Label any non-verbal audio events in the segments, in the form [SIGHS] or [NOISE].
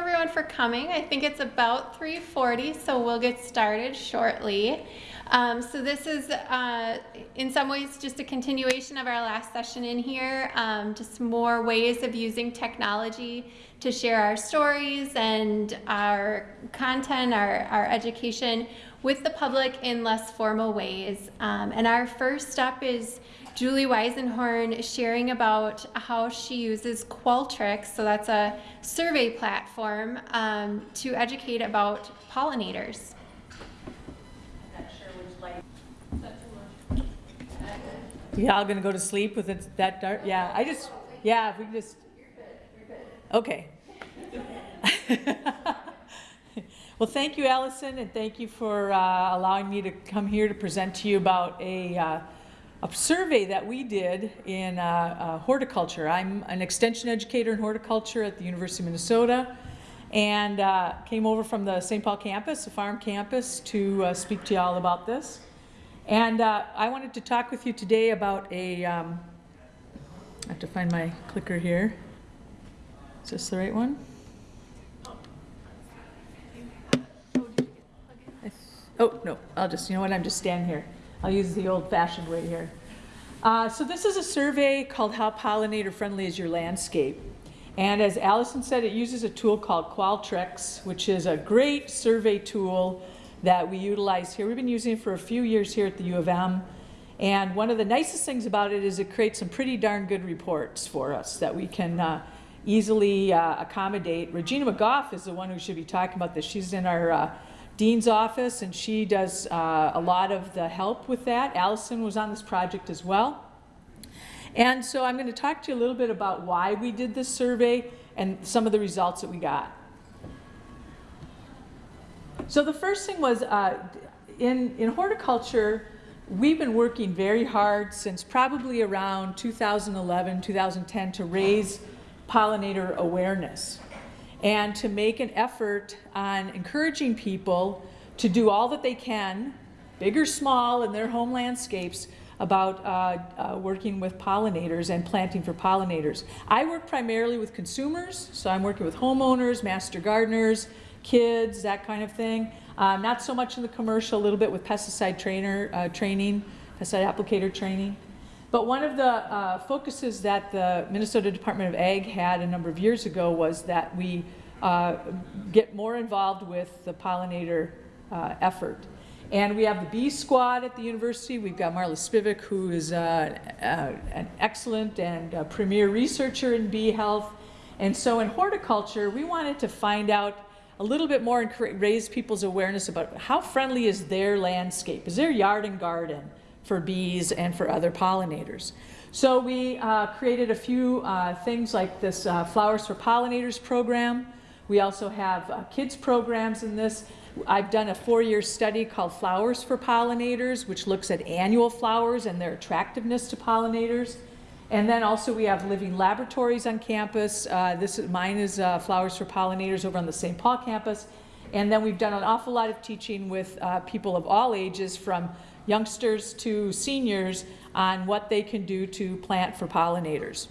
everyone for coming. I think it's about 3.40, so we'll get started shortly. Um, so this is, uh, in some ways, just a continuation of our last session in here, um, just more ways of using technology to share our stories and our content, our, our education with the public in less formal ways. Um, and our first step is Julie Weisenhorn sharing about how she uses Qualtrics, so that's a survey platform, um, to educate about pollinators. Y'all gonna go to sleep with it that dark? Yeah, I just, yeah, if we can just, okay. [LAUGHS] Well, thank you, Allison, and thank you for uh, allowing me to come here to present to you about a, uh, a survey that we did in uh, uh horticulture. I'm an extension educator in horticulture at the University of Minnesota and uh, came over from the St. Paul campus, the farm campus, to uh, speak to you all about this. And I wanted to talk with you today about a. Um, I have to find my clicker here. Is this the right one? Oh, no, I'll just, you know what, I'm just standing here. I'll use the old-fashioned way here. Uh, so this is a survey called How Pollinator Friendly is Your Landscape? And as Allison said, it uses a tool called Qualtrics, which is a great survey tool that we utilize here. We've been using it for a few years here at the U of M. And one of the nicest things about it is it creates some pretty darn good reports for us that we can uh, easily uh, accommodate. Regina McGough is the one who should be talking about this. She's in our uh, dean's office, and she does uh, a lot of the help with that. Allison was on this project as well. And so I'm going to talk to you a little bit about why we did this survey and some of the results that we got. So the first thing was uh, in, in horticulture, we've been working very hard since probably around 2011, 2010 to raise pollinator awareness and to make an effort on encouraging people to do all that they can, big or small, in their home landscapes about uh, uh, working with pollinators and planting for pollinators. I work primarily with consumers, so I'm working with homeowners, master gardeners, kids, that kind of thing. Um, not so much in the commercial, a little bit with pesticide trainer uh, training, pesticide applicator training. But one of the uh, focuses that the Minnesota Department of Ag had a number of years ago was that we uh, get more involved with the pollinator uh, effort. And we have the bee squad at the university. We've got Marla Spivak, who is uh, uh, an excellent and premier researcher in bee health. And so in horticulture, we wanted to find out a little bit more and raise people's awareness about how friendly is their landscape, is their yard and garden for bees and for other pollinators. So we uh, created a few uh, things like this uh, Flowers for Pollinators program. We also have uh, kids programs in this. I've done a four-year study called Flowers for Pollinators, which looks at annual flowers and their attractiveness to pollinators. And then also we have living laboratories on campus. Uh, this is mine is uh, Flowers for Pollinators over on the St. Paul campus. And then we've done an awful lot of teaching with people of all ages from youngsters to seniors on what they can do to plant for pollinators.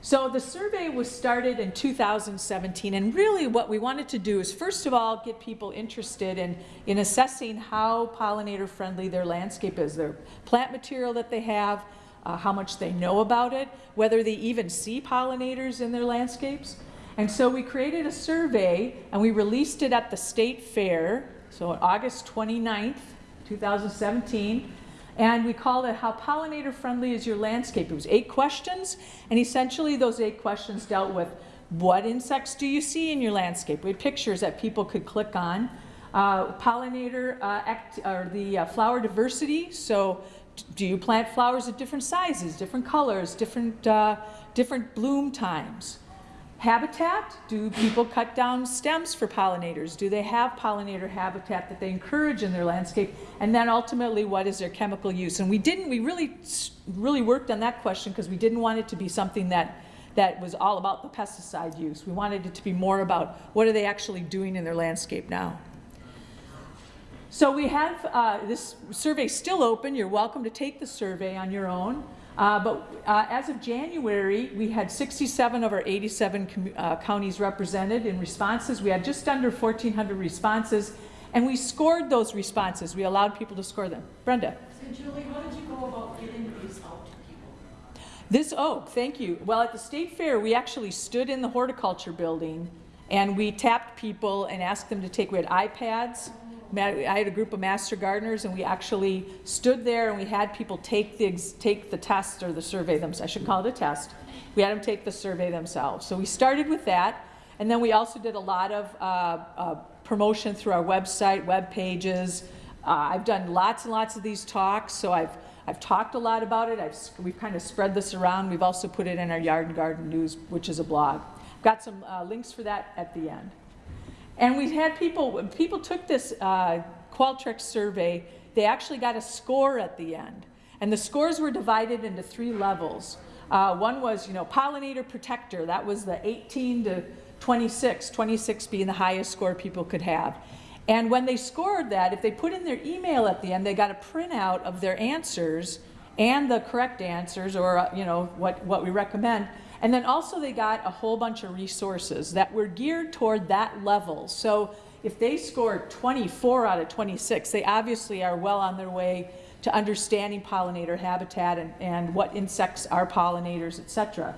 So the survey was started in 2017 and really what we wanted to do is first of all get people interested in, in assessing how pollinator friendly their landscape is, their plant material that they have, uh, how much they know about it, whether they even see pollinators in their landscapes. And so we created a survey and we released it at the state fair, so August 29th, 2017. And we called it How Pollinator Friendly is Your Landscape. It was eight questions, and essentially those eight questions dealt with what insects do you see in your landscape? We had pictures that people could click on. Uh, pollinator, uh, act, or the uh, flower diversity, so do you plant flowers of different sizes, different colors, different, uh, different bloom times? Habitat, do people cut down stems for pollinators? Do they have pollinator habitat that they encourage in their landscape? And then ultimately, what is their chemical use? And we didn't, we really, really worked on that question because we didn't want it to be something that, that was all about the pesticide use. We wanted it to be more about what are they actually doing in their landscape now. So we have uh, this survey still open. You're welcome to take the survey on your own. Uh, But uh, as of January, we had 67 of our 87 uh, counties represented in responses. We had just under 1,400 responses, and we scored those responses. We allowed people to score them. Brenda? So Julie, how did you go about getting these out to people? This, oh, thank you. Well, at the state fair, we actually stood in the horticulture building and we tapped people and asked them to take, we had iPads. I had a group of master gardeners and we actually stood there and we had people take the, take the test or the survey themselves. I should call it a test. We had them take the survey themselves. So we started with that. And then we also did a lot of uh, uh, promotion through our website, web pages. Uh, I've done lots and lots of these talks, so I've I've talked a lot about it. I've, we've kind of spread this around. We've also put it in our Yard and Garden News, which is a blog. I've got some uh, links for that at the end. And we've had people, people took this uh, Qualtrics survey, they actually got a score at the end. And the scores were divided into three levels. Uh, one was, you know, pollinator protector. That was the 18 to 26, 26 being the highest score people could have. And when they scored that, if they put in their email at the end, they got a printout of their answers and the correct answers or, uh, you know, what, what we recommend. And then also they got a whole bunch of resources that were geared toward that level. So if they scored 24 out of 26, they obviously are well on their way to understanding pollinator habitat and, and what insects are pollinators, et cetera.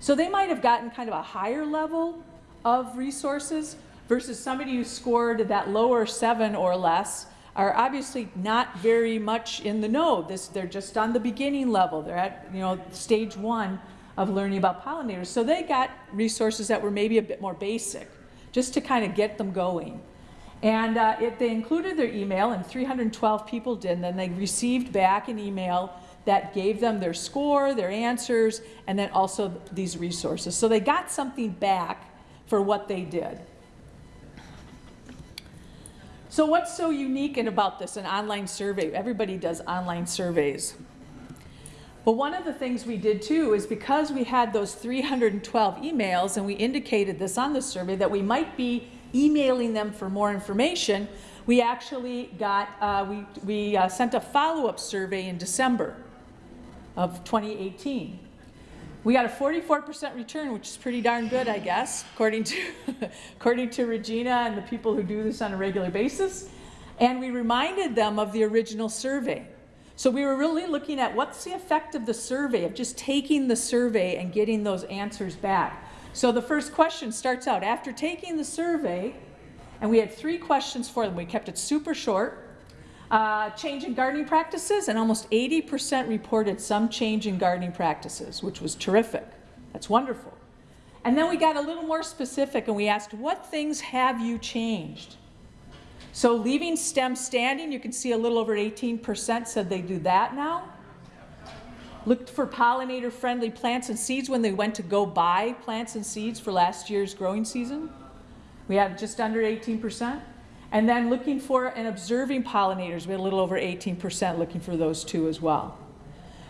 So they might have gotten kind of a higher level of resources versus somebody who scored that lower seven or less are obviously not very much in the know. This, they're just on the beginning level. They're at, you know, stage one of learning about pollinators. So they got resources that were maybe a bit more basic, just to kind of get them going. And uh, if they included their email, and 312 people did, and then they received back an email that gave them their score, their answers, and then also these resources. So they got something back for what they did. So what's so unique and about this, an online survey? Everybody does online surveys. Well, one of the things we did too is because we had those 312 emails and we indicated this on the survey that we might be emailing them for more information, we actually got, uh, we, we uh, sent a follow-up survey in December of 2018. We got a 44% return, which is pretty darn good, I guess, according to, [LAUGHS] according to Regina and the people who do this on a regular basis. And we reminded them of the original survey. So we were really looking at what's the effect of the survey, of just taking the survey and getting those answers back. So the first question starts out, after taking the survey, and we had three questions for them. We kept it super short. Uh, change in gardening practices, and almost 80% reported some change in gardening practices, which was terrific. That's wonderful. And then we got a little more specific and we asked, what things have you changed? So leaving STEM standing, you can see a little over 18% said they do that now. Looked for pollinator friendly plants and seeds when they went to go buy plants and seeds for last year's growing season. We had just under 18%. And then looking for and observing pollinators, we had a little over 18% looking for those two as well.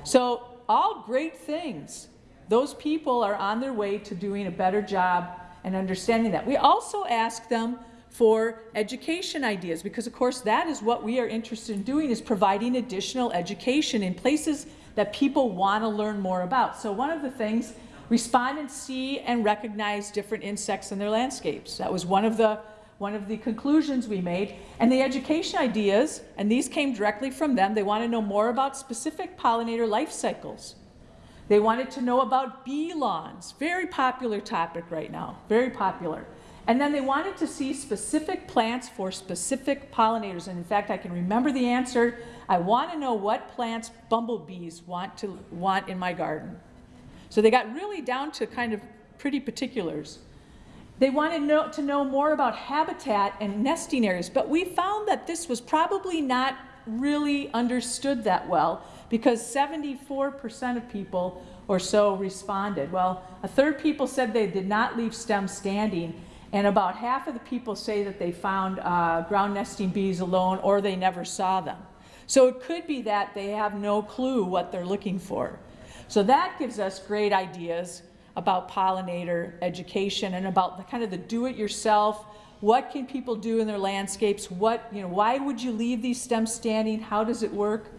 So all great things. Those people are on their way to doing a better job and understanding that. We also ask them for education ideas because of course that is what we are interested in doing is providing additional education in places that people want to learn more about. So one of the things, respond and see and recognize different insects in their landscapes. That was one of the one of the conclusions we made. And the education ideas, and these came directly from them, they want to know more about specific pollinator life cycles. They wanted to know about bee lawns, very popular topic right now, very popular. And then they wanted to see specific plants for specific pollinators. And in fact, I can remember the answer. I want to know what plants bumblebees want to want in my garden. So they got really down to kind of pretty particulars. They wanted know, to know more about habitat and nesting areas, but we found that this was probably not really understood that well because 74% of people or so responded. Well, a third people said they did not leave STEM standing, and about half of the people say that they found uh, ground nesting bees alone or they never saw them. So it could be that they have no clue what they're looking for. So that gives us great ideas about pollinator education and about the kind of the do-it-yourself. What can people do in their landscapes? What, you know, why would you leave these stems standing? How does it work?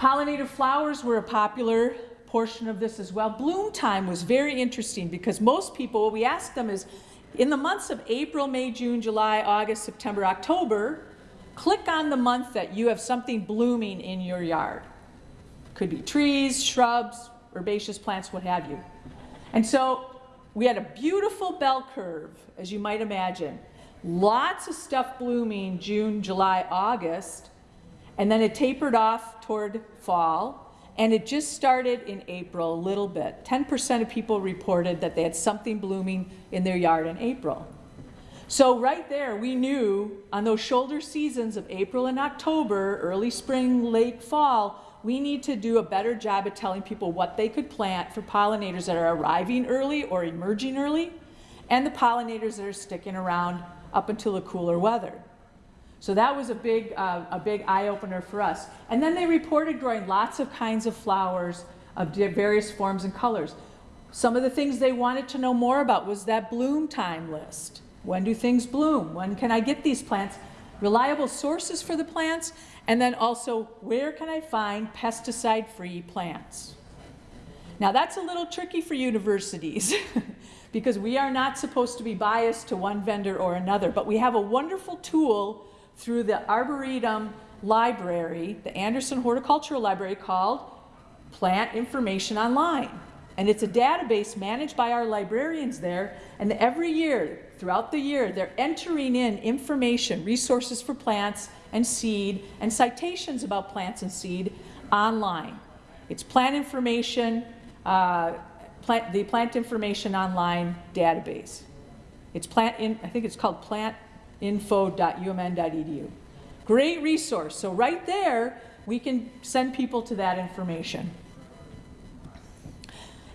Pollinator flowers were a popular portion of this as well. Bloom time was very interesting because most people, what we asked them is, in the months of April, May, June, July, August, September, October, click on the month that you have something blooming in your yard. Could be trees, shrubs, herbaceous plants, what have you. And so we had a beautiful bell curve, as you might imagine. Lots of stuff blooming June, July, August, and then it tapered off toward fall, and it just started in April a little bit. 10% of people reported that they had something blooming in their yard in April. So right there, we knew on those shoulder seasons of April and October, early spring, late fall, we need to do a better job at telling people what they could plant for pollinators that are arriving early or emerging early, and the pollinators that are sticking around up until the cooler weather. So that was a big, uh, a big eye-opener for us. And then they reported growing lots of kinds of flowers of various forms and colors. Some of the things they wanted to know more about was that bloom time list. When do things bloom? When can I get these plants? Reliable sources for the plants, and then also where can I find pesticide-free plants? Now that's a little tricky for universities [LAUGHS] because we are not supposed to be biased to one vendor or another, but we have a wonderful tool through the Arboretum Library, the Anderson Horticultural Library called Plant Information Online. And it's a database managed by our librarians there, and every year, throughout the year, they're entering in information, resources for plants and seed, and citations about plants and seed online. It's plant information, uh, plant, the Plant Information Online database. It's plant in, I think it's called plantinfo.umn.edu. Great resource. So right there, we can send people to that information.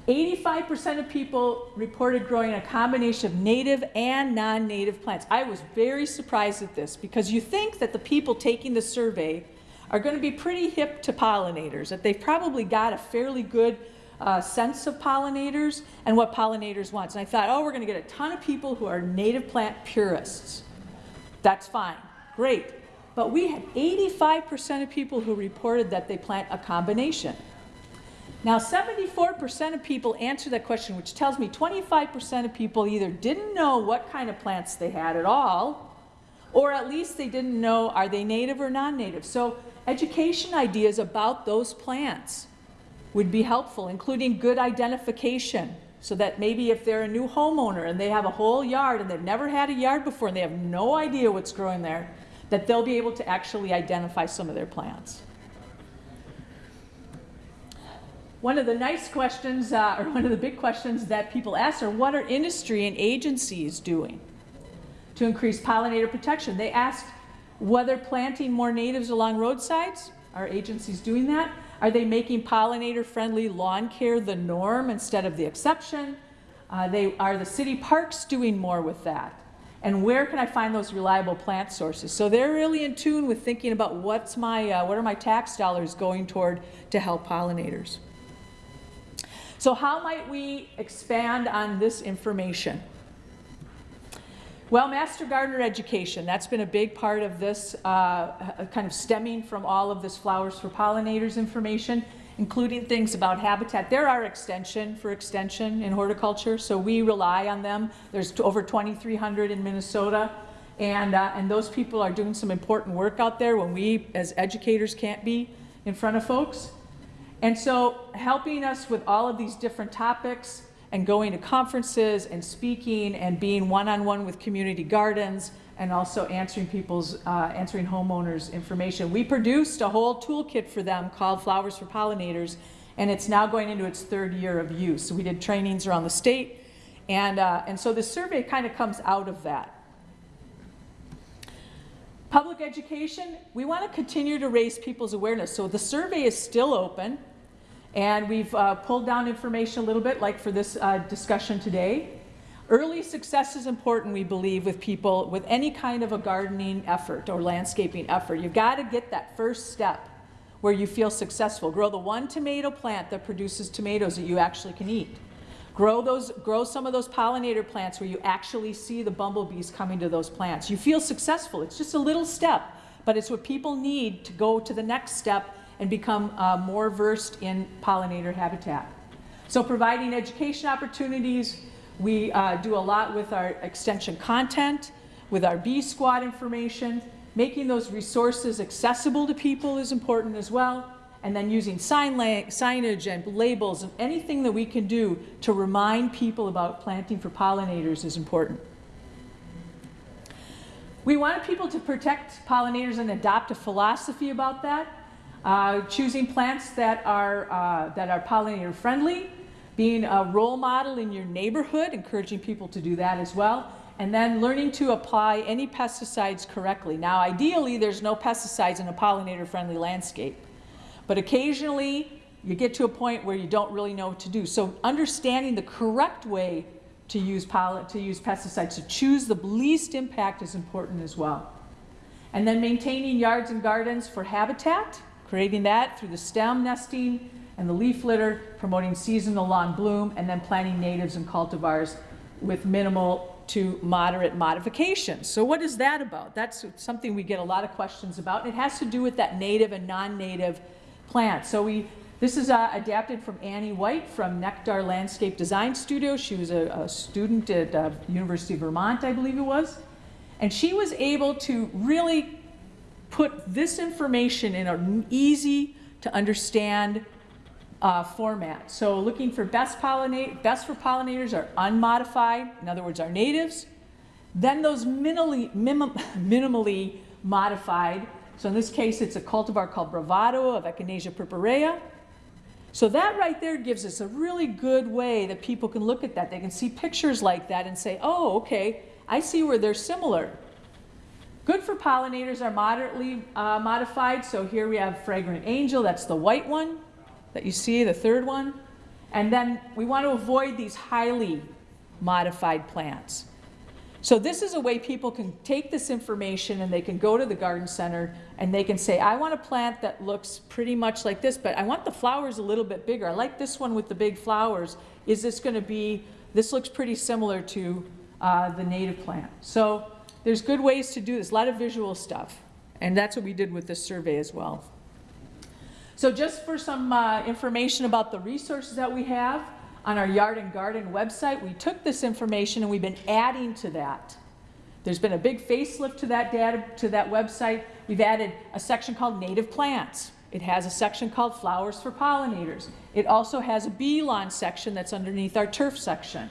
85% of people reported growing a combination of native and non-native plants. I was very surprised at this because you think that the people taking the survey are going to be pretty hip to pollinators, that they've probably got a fairly good uh, sense of pollinators and what pollinators want. And I thought, oh, we're going to get a ton of people who are native plant purists. That's fine, great. But we had 85% of people who reported that they plant a combination. Now, 74% of people answered that question, which tells me 25% of people either didn't know what kind of plants they had at all, or at least they didn't know are they native or non-native. So education ideas about those plants would be helpful, including good identification, so that maybe if they're a new homeowner and they have a whole yard and they've never had a yard before and they have no idea what's growing there, that they'll be able to actually identify some of their plants. One of the nice questions, uh, or one of the big questions that people ask are, what are industry and agencies doing to increase pollinator protection? They asked whether planting more natives along roadsides, are agencies doing that? Are they making pollinator-friendly lawn care the norm instead of the exception? Uh, they, are the city parks doing more with that? And where can I find those reliable plant sources? So they're really in tune with thinking about what's my, uh, what are my tax dollars going toward to help pollinators. So how might we expand on this information? Well, Master Gardener education, that's been a big part of this, uh, kind of stemming from all of this Flowers for Pollinators information, including things about habitat. They're our extension for extension in horticulture, so we rely on them. There's over 2,300 in Minnesota, and, uh, and those people are doing some important work out there when we, as educators, can't be in front of folks. And so helping us with all of these different topics and going to conferences and speaking and being one-on-one -on -one with community gardens and also answering people's, uh, answering homeowners information. We produced a whole toolkit for them called Flowers for Pollinators and it's now going into its third year of use. So we did trainings around the state and, uh, and so the survey kind of comes out of that. Public education, we want to continue to raise people's awareness. So the survey is still open. And we've uh, pulled down information a little bit, like for this uh, discussion today. Early success is important, we believe, with people with any kind of a gardening effort or landscaping effort. You've got to get that first step where you feel successful. Grow the one tomato plant that produces tomatoes that you actually can eat. Grow, those, grow some of those pollinator plants where you actually see the bumblebees coming to those plants. You feel successful. It's just a little step, but it's what people need to go to the next step and become uh, more versed in pollinator habitat. So providing education opportunities, we uh, do a lot with our extension content, with our bee squad information, making those resources accessible to people is important as well, and then using sign signage and labels and anything that we can do to remind people about planting for pollinators is important. We wanted people to protect pollinators and adopt a philosophy about that. Uh, choosing plants that are, uh, that are pollinator friendly, being a role model in your neighborhood, encouraging people to do that as well, and then learning to apply any pesticides correctly. Now, ideally, there's no pesticides in a pollinator friendly landscape, but occasionally you get to a point where you don't really know what to do. So understanding the correct way to use, to use pesticides, to choose the least impact is important as well. And then maintaining yards and gardens for habitat, creating that through the stem nesting and the leaf litter, promoting seasonal lawn bloom, and then planting natives and cultivars with minimal to moderate modifications. So what is that about? That's something we get a lot of questions about. And it has to do with that native and non-native plant. So we, this is uh, adapted from Annie White from Nectar Landscape Design Studio. She was a, a student at uh, University of Vermont, I believe it was. And she was able to really put this information in an easy to understand uh, format. So looking for best pollinate, best for pollinators are unmodified, in other words, are natives. Then those minimally, minim, [LAUGHS] minimally modified. So in this case, it's a cultivar called Bravado of Echinacea purpurea. So that right there gives us a really good way that people can look at that. They can see pictures like that and say, oh, okay, I see where they're similar. Good for pollinators are moderately uh, modified. So here we have Fragrant Angel, that's the white one that you see, the third one. And then we want to avoid these highly modified plants. So this is a way people can take this information and they can go to the garden center and they can say, I want a plant that looks pretty much like this, but I want the flowers a little bit bigger. I like this one with the big flowers. Is this going to be, this looks pretty similar to uh, the native plant. So there's good ways to do this, a lot of visual stuff. And that's what we did with this survey as well. So just for some uh, information about the resources that we have on our Yard and Garden website, we took this information and we've been adding to that. There's been a big facelift to that data, to that website. We've added a section called Native Plants. It has a section called Flowers for Pollinators. It also has a bee lawn section that's underneath our turf section.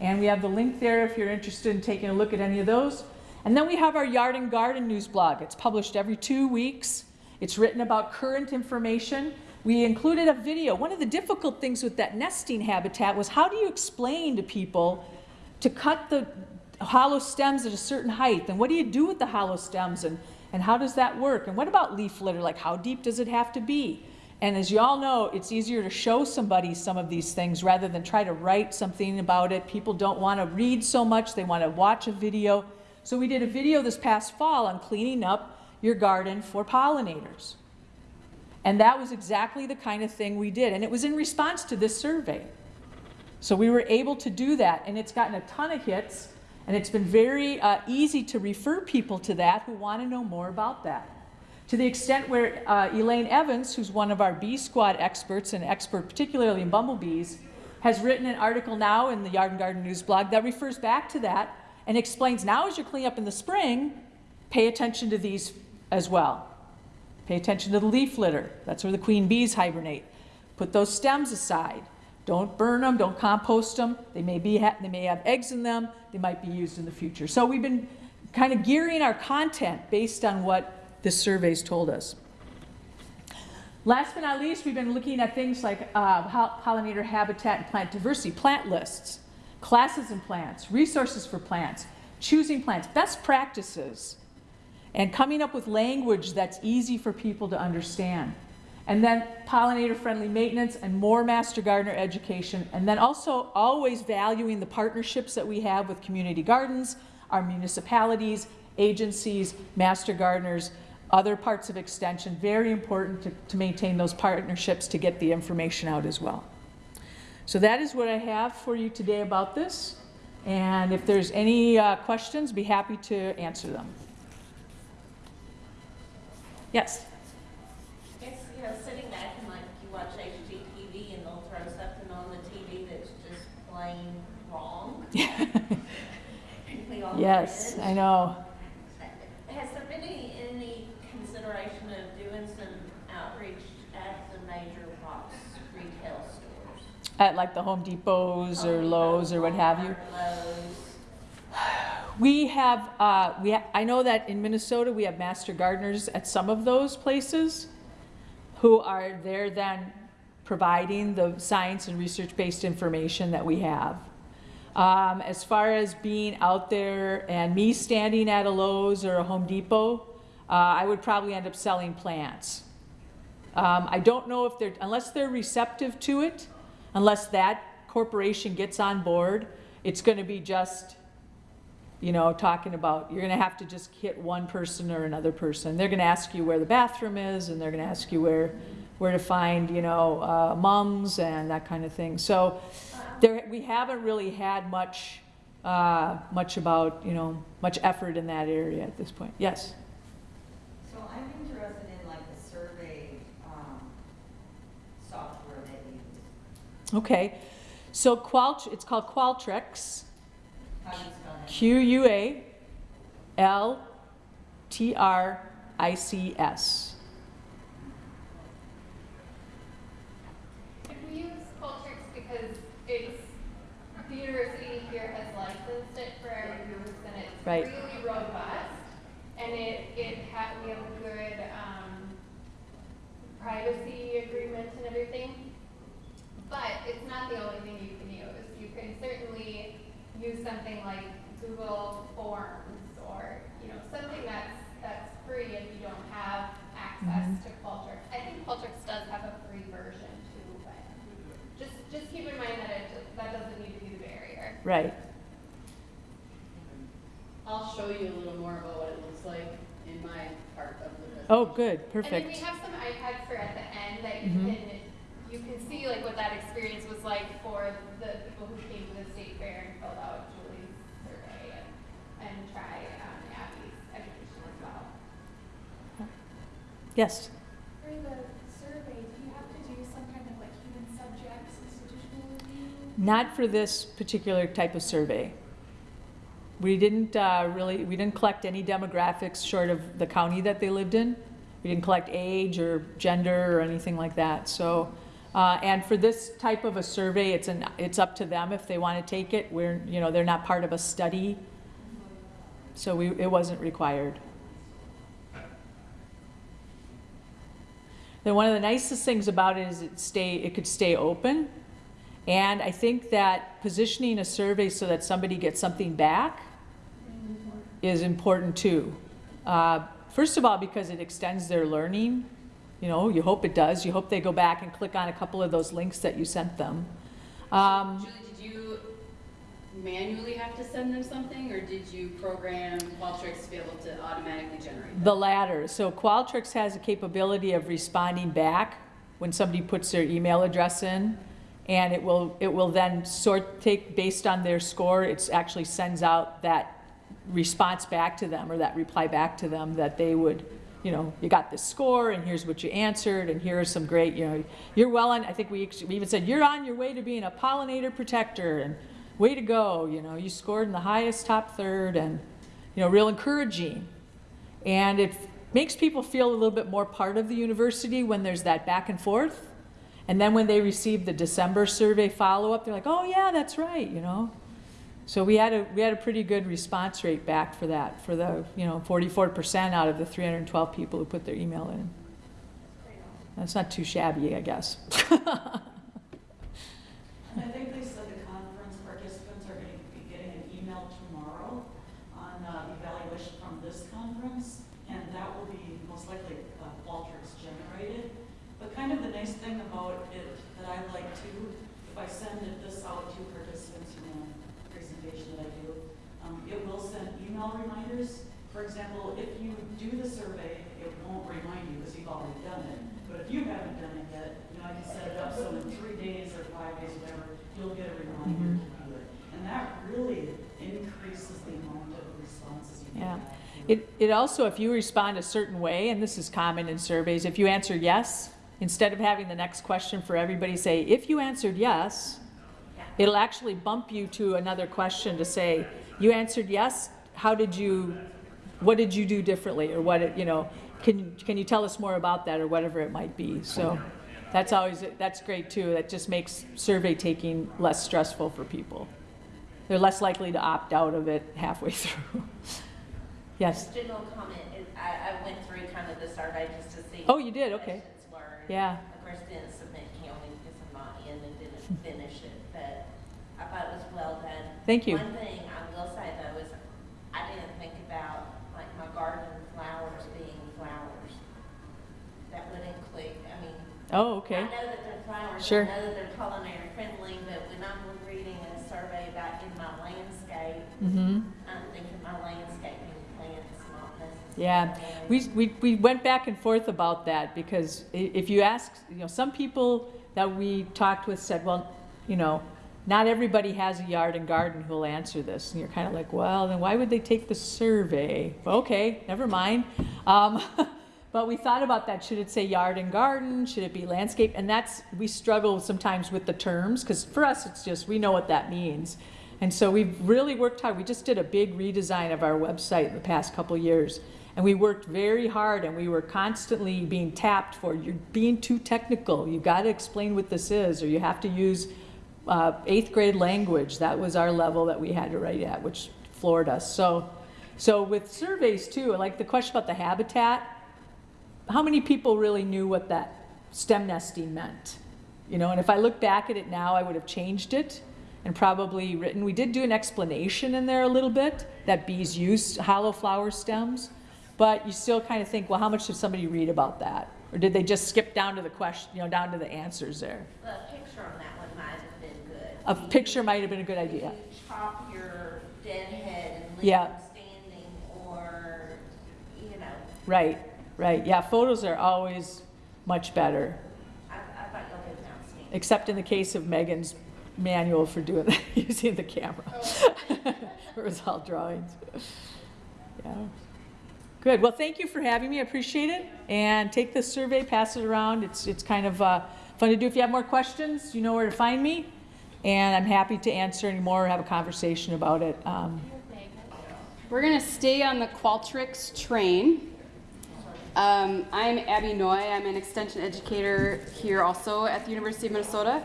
And we have the link there if you're interested in taking a look at any of those. And then we have our Yard and Garden news blog. It's published every two weeks. It's written about current information. We included a video. One of the difficult things with that nesting habitat was how do you explain to people to cut the hollow stems at a certain height? And what do you do with the hollow stems? And, and how does that work? And what about leaf litter? Like how deep does it have to be? And as you all know, it's easier to show somebody some of these things rather than try to write something about it. People don't want to read so much, they want to watch a video. So we did a video this past fall on cleaning up your garden for pollinators. And that was exactly the kind of thing we did. And it was in response to this survey. So we were able to do that. And it's gotten a ton of hits. And it's been very uh, easy to refer people to that who want to know more about that. To the extent where uh, Elaine Evans, who's one of our bee squad experts, and expert particularly in bumblebees, has written an article now in the Yard and Garden News blog that refers back to that and explains now as you're cleaning up in the spring, pay attention to these as well. Pay attention to the leaf litter. That's where the queen bees hibernate. Put those stems aside. Don't burn them, don't compost them. They may, be they may have eggs in them. They might be used in the future. So we've been kind of gearing our content based on what this survey's told us. Last but not least, we've been looking at things like uh, pollinator habitat and plant diversity, plant lists, classes in plants, resources for plants, choosing plants, best practices, and coming up with language that's easy for people to understand. And then pollinator-friendly maintenance and more master gardener education. And then also always valuing the partnerships that we have with community gardens, our municipalities, agencies, master gardeners, other parts of extension. Very important to, to maintain those partnerships to get the information out as well. So that is what I have for you today about this. And if there's any uh, questions, be happy to answer them. Yes? It's, you know, sitting back and like you watch HGTV and they'll throw something on the TV that's just plain wrong. [LAUGHS] [LAUGHS] yes, I know. At like the Home Depots or Lowe's or what have you. [SIGHS] We have, uh, we, ha- I know that in Minnesota, we have master gardeners at some of those places who are there then providing the science and research-based information that we have. Um, as far as being out there and me standing at a Lowe's or a Home Depot, uh, I would probably end up selling plants. Um, I don't know if they're, unless they're receptive to it, unless that corporation gets on board, it's gonna be just, you know, talking about, you're gonna have to just hit one person or another person. They're gonna ask you where the bathroom is, and they're gonna ask you where, where to find, you know, uh, mums and that kind of thing. So, there, we haven't really had much, uh, much about, you know, much effort in that area at this point. Yes? So I'm interested in like the survey, um, software that you use. Okay. So Qual, it's called Qualtrics. How do you spell that? Q U A L T R I C S. If we use Qualtrics because it's, the university here has licensed it for our use and it's Right. really robust. And it, it ha, we have a good, um, privacy agreement and everything. But it's not the only thing you can use. You can certainly use something like Google Forms or, you know, something that's, that's free if you don't have access Mhm. to Qualtrics. I think Qualtrics does have a free version too, but just, just keep in mind that it, that doesn't need to be the barrier. Right. I'll show you a little more about what it looks like in my part of the presentation. Oh, good, And then we have some iPads for at the end that you Mhm. can, you can see like what that experience was like for the people who came to the state fair and filled out Julie's survey and, and try, um, Abby's education as well. Yes. For the survey, do you have to do some kind of like human subjects, institutional review? Not for this particular type of survey. We didn't uh, really, we didn't collect any demographics short of the county that they lived in. We didn't collect age or gender or anything like that, so. uh, And for this type of a survey, it's an, it's up to them if they want to take it. We're, you know, they're not part of a study. So we, it wasn't required. Then one of the nicest things about it is it stay, it could stay open. And I think that positioning a survey so that somebody gets something back is important too. Uh, First of all, because it extends their learning, you know, you hope it does. You hope they go back and click on a couple of those links that you sent them. Um, manually have to send them something, or did you program Qualtrics to be able to automatically generate that? The latter. So Qualtrics has a capability of responding back when somebody puts their email address in. And it will, it will then sort, take, based on their score, it actually sends out that response back to them or that reply back to them that they would, you know, you got this score and here's what you answered and here are some great, you know, you're well on, I think we, we even said, you're on your way to being a pollinator protector and way to go, you know, you scored in the highest top third and, you know, real encouraging. And it makes people feel a little bit more part of the university when there's that back and forth. And then when they receive the December survey follow-up, they're like, oh yeah, that's right, you know? So we had a, we had a pretty good response rate back for that, for the, you know, forty-four percent out of the three hundred and twelve people who put their email in. That's not too shabby, I guess. [LAUGHS] I think they said the conference participants are going to be getting an email tomorrow on uh, evaluation from this conference, and that will be most likely uh, Qualtrics generated. But kind of the nice thing about it that I like too, if I send it this out to participants in the presentation that I do, um, it will send email reminders. For example, if you do the survey, it won't remind you because you've already done it. But if you haven't done it yet, you know, I can set it up so in three days or five days, whatever, you'll get a reminder to do it. And that really increases the amount of responses you Yeah. get back. It, also, if you respond a certain way, and this is common in surveys, if you answer yes, instead of having the next question for everybody say, if you answered yes, it'll actually bump you to another question to say, you answered yes, how did you, what did you do differently, or what, you know, can, can you tell us more about that, or whatever it might be, so. That's always, that's great too, that just makes survey taking less stressful for people. They're less likely to opt out of it halfway [LAUGHS] through. Yes, General comment is, I, I went through kind of the survey just to see. Oh, you did? Okay. were. Yeah. Of course, didn't submit county because I'm not in and didn't finish it, but I thought it was well done. Thank you. One thing I will say though is, I didn't think about like my garden flowers being flowers. That would include, I mean, oh, okay. I know that they're flowers, Sure. I know that they're culinary friendly, but when I'm reading a survey about in my landscape, mm-hmm. I'm thinking my landscaping plants, not necessarily. Yeah, we, we, we went back and forth about that because if you ask, you know, some people that we talked with said, well, you know, not everybody has a yard and garden who'll answer this. And you're kind of like, well, then why would they take the survey? Okay, never mind. Um, [LAUGHS] but we thought about that. Should it say yard and garden? Should it be landscape? And that's, we struggle sometimes with the terms because for us, it's just, we know what that means. And so we've really worked hard. We just did a big redesign of our website in the past couple years. And we worked very hard and we were constantly being tapped for, you're being too technical. You've got to explain what this is, or you have to use uh, eighth grade language. That was our level that we had to write at, which floored us. So, so with surveys too, like the question about the habitat, how many people really knew what that stem nesting meant? You know, and if I look back at it now, I would have changed it and probably written, we did do an explanation in there a little bit, that bees use hollow flower stems, but you still kind of think, well, how much did somebody read about that? Or did they just skip down to the question, you know, down to the answers there? The picture on that one might have been good. A you- picture might have been a good idea. Chop your dead head and leave Yeah. standing, or, you know, Right, right, yeah, photos are always much better, I, I thought y'all did except in the case of Megan's manual for doing, [LAUGHS] using the camera. Oh. [LAUGHS] It was all drawings. Yeah. Good, well, thank you for having me, I appreciate it. And take this survey, pass it around, it's, it's kind of uh, fun to do. If you have more questions, you know where to find me. And I'm happy to answer any more, or have a conversation about it. Um, We're gonna stay on the Qualtrics train. Um, I'm Abby Noy. I'm an extension educator here also at the University of Minnesota.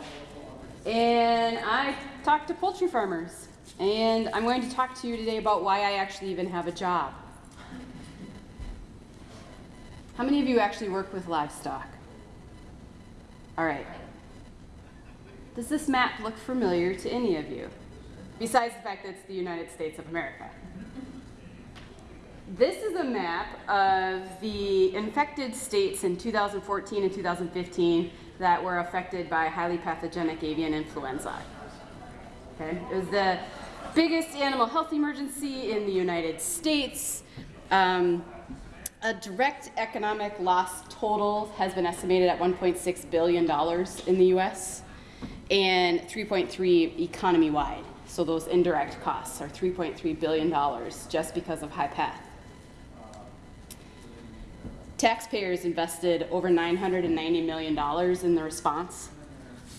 And I talk to poultry farmers. And I'm going to talk to you today about why I actually even have a job. How many of you actually work with livestock? All right. Does this map look familiar to any of you? Besides the fact that it's the United States of America. This is a map of the infected states in 2014 and 2015 that were affected by highly pathogenic avian influenza. Okay, it was the biggest animal health emergency in the United States. Um, a direct economic loss total has been estimated at 1.6 billion dollars in the U.S. and 3.3 economy-wide. So those indirect costs are 3.3 billion dollars just because of high path. Taxpayers invested over $990 million in the response.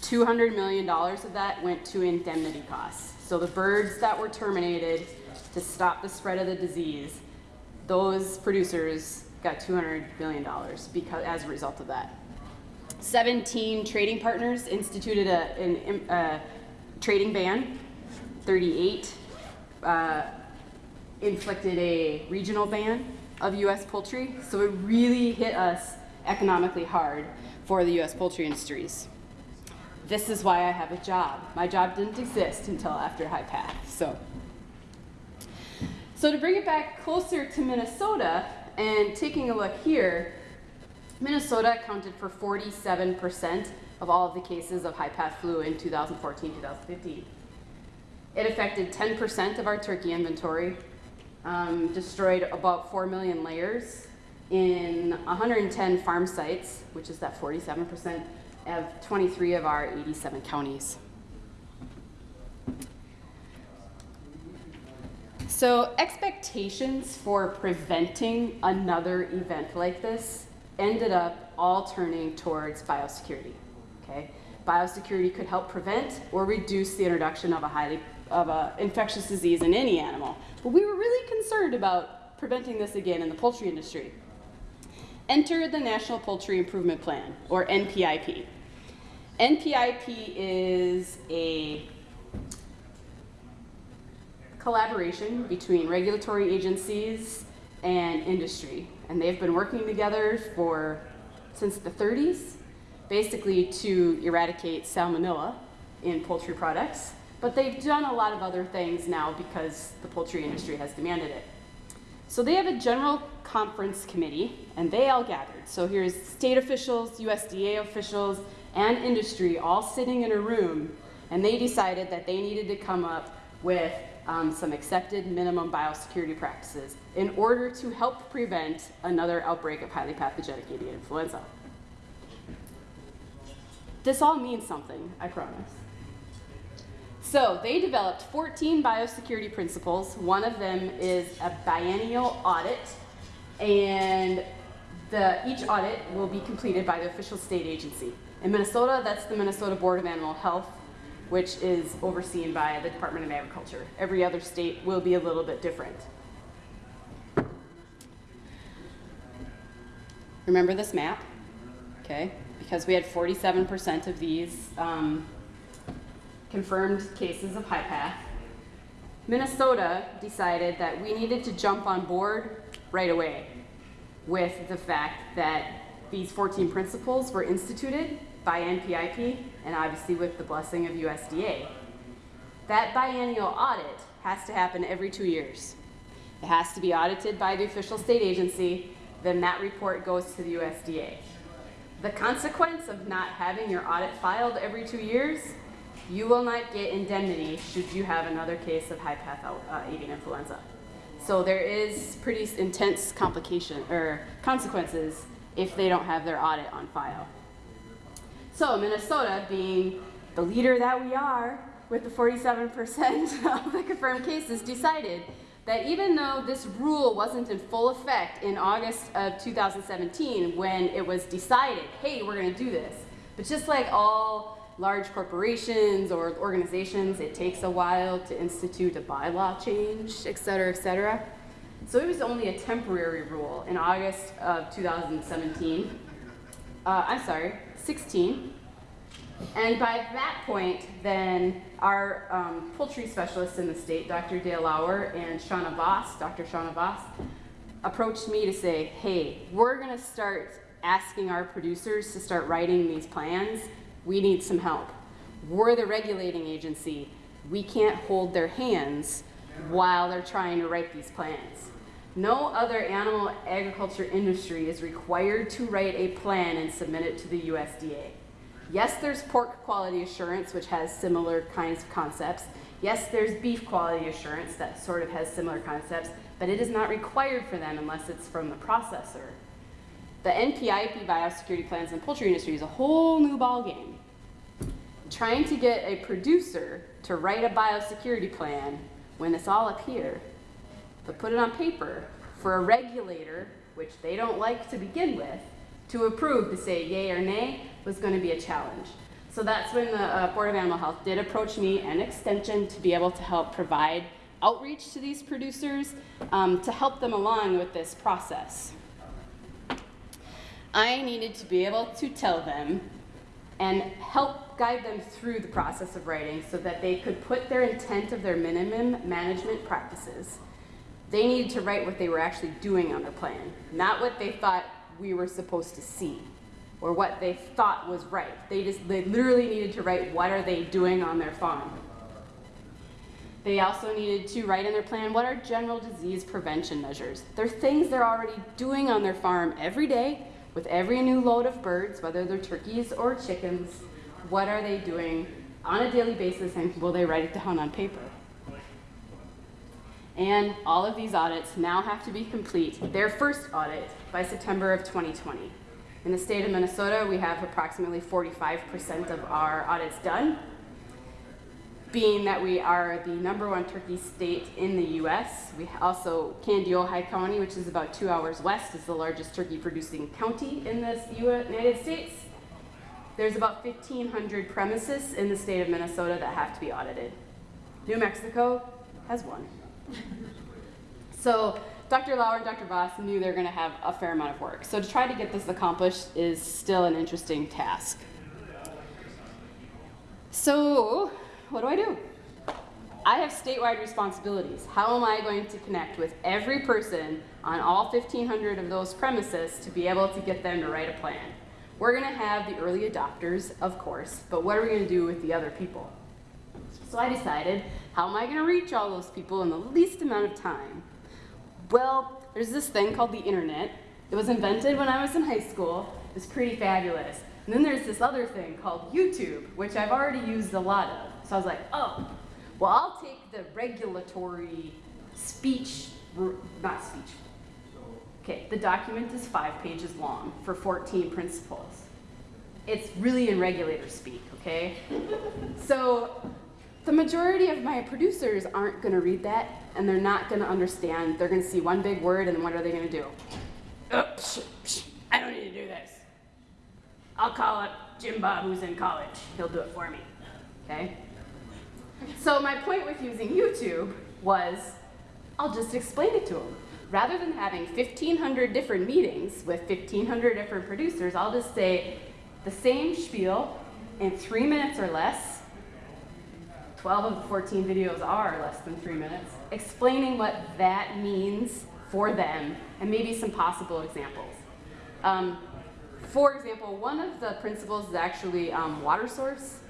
$200 million of that went to indemnity costs. So the birds that were terminated to stop the spread of the disease, those producers got $200 billion because, as a result of that. 17 trading partners instituted a, an, a trading ban. 38 uh, inflicted a regional ban of U.S. poultry. So it really hit us economically hard for the U.S. poultry industries. This is why I have a job. My job didn't exist until after High Path. So, so to bring it back closer to Minnesota and taking a look here, Minnesota accounted for 47% of all of the cases of high path flu in 2014-2015. It affected 10% of our turkey inventory, um, destroyed about 4 million layers in 110 farm sites, which is that 47% of 23 of our 87 counties. So expectations for preventing another event like this ended up all turning towards biosecurity. Okay, biosecurity could help prevent or reduce the introduction of a highly of a infectious disease in any animal. But we were really concerned about preventing this again in the poultry industry. Enter the National Poultry Improvement Plan, or NPIP. NPIP is a collaboration between regulatory agencies and industry. And they've been working together for since the 30s, basically to eradicate salmonella in poultry products. But they've done a lot of other things now because the poultry industry has demanded it. So they have a general conference committee, and they all gathered. So here's state officials, USDA officials, and industry all sitting in a room, and they decided that they needed to come up with um, some accepted minimum biosecurity practices in order to help prevent another outbreak of highly pathogenic avian influenza. This all means something, I promise. So they developed 14 biosecurity principles. One of them is a biennial audit, and the, each audit will be completed by the official state agency. In Minnesota, that's the Minnesota Board of Animal Health, which is overseen by the Department of Agriculture. Every other state will be a little bit different. Remember this map? Okay, because we had 47% of these um, confirmed cases of high path. Minnesota decided that we needed to jump on board right away with the fact that these 14 principles were instituted by NPIP and obviously with the blessing of USDA. That biennial audit has to happen every two years. It has to be audited by the official state agency, then that report goes to the USDA. The consequence of not having your audit filed every two years, you will not get indemnity should you have another case of high path avian influenza. So there is pretty intense complication or consequences if they don't have their audit on file. So Minnesota, being the leader that we are, with the 47% [LAUGHS] of the confirmed cases, decided that even though this rule wasn't in full effect in August of 2017 when it was decided, hey, we're going to do this, but just like all large corporations or organizations, it takes a while to institute a bylaw change, et cetera, et cetera. So it was only a temporary rule in August of 2017. Uh, I'm sorry, 16. And by that point, then our um, poultry specialists in the state, Dr. Dale Lauer and Shauna Voss, Dr. Shauna Voss, approached me to say, hey, we're gonna start asking our producers to start writing these plans. We need some help. We're the regulating agency. We can't hold their hands while they're trying to write these plans. No other animal agriculture industry is required to write a plan and submit it to the USDA. Yes, there's pork quality assurance, which has similar kinds of concepts. Yes, there's beef quality assurance that sort of has similar concepts, but it is not required for them unless it's from the processor. The NPIP biosecurity plans in the poultry industry is a whole new ballgame. Trying to get a producer to write a biosecurity plan when it's all up here, but put it on paper for a regulator, which they don't like to begin with, to approve to say yay or nay was going to be a challenge. So that's when the uh, Board of Animal Health did approach me and Extension to be able to help provide outreach to these producers um, to help them along with this process. I needed to be able to tell them and help guide them through the process of writing so that they could put their intent of their minimum management practices. They needed to write what they were actually doing on their plan, not what they thought we were supposed to see or what they thought was right. They just they literally needed to write what are they doing on their farm. They also needed to write in their plan what are general disease prevention measures. They're things they're already doing on their farm every day with every new load of birds, whether they're turkeys or chickens. What are they doing on a daily basis and will they write it down on paper? And all of these audits now have to be complete, their first audit, by September of 2020. In the state of Minnesota, we have approximately 45% of our audits done. Being that we are the number one turkey state in the US, we also, Kandiyohi County, which is about two hours west, is the largest turkey producing county in the United States. there's about 1,500 premises in the state of Minnesota that have to be audited. New Mexico has one. So Dr. Lauer and Dr. Voss knew they were going to have a fair amount of work. So to try to get this accomplished is still an interesting task. So what do I do? I have statewide responsibilities. How am I going to connect with every person on all 1,500 of those premises to be able to get them to write a plan? We're going to have the early adopters, of course, but what are we going to do with the other people? So I decided, how am I going to reach all those people in the least amount of time? Well, there's this thing called the internet. It was invented when I was in high school. It's pretty fabulous. And then there's this other thing called YouTube, which I've already used a lot of. So I was like, oh, well, I'll take the regulatory speech, not speech. Okay, the document is five pages long for 14 principles. It's really in regulator speak, okay? So the majority of my producers aren't going to read that and they're not going to understand. They're going to see one big word and what are they going to do? Oh, psh, psh, I don't need to do this. I'll call up Jim Bob who's in college. He'll do it for me. Okay? So my point with using YouTube was I'll just explain it to them. Rather than having 1,500 different meetings with 1,500 different producers, I'll just say the same spiel in three minutes or less 12 of the 14 videos are less than three minutes, explaining what that means for them and maybe some possible examples. Um, for example, one of the principles is actually um, water source.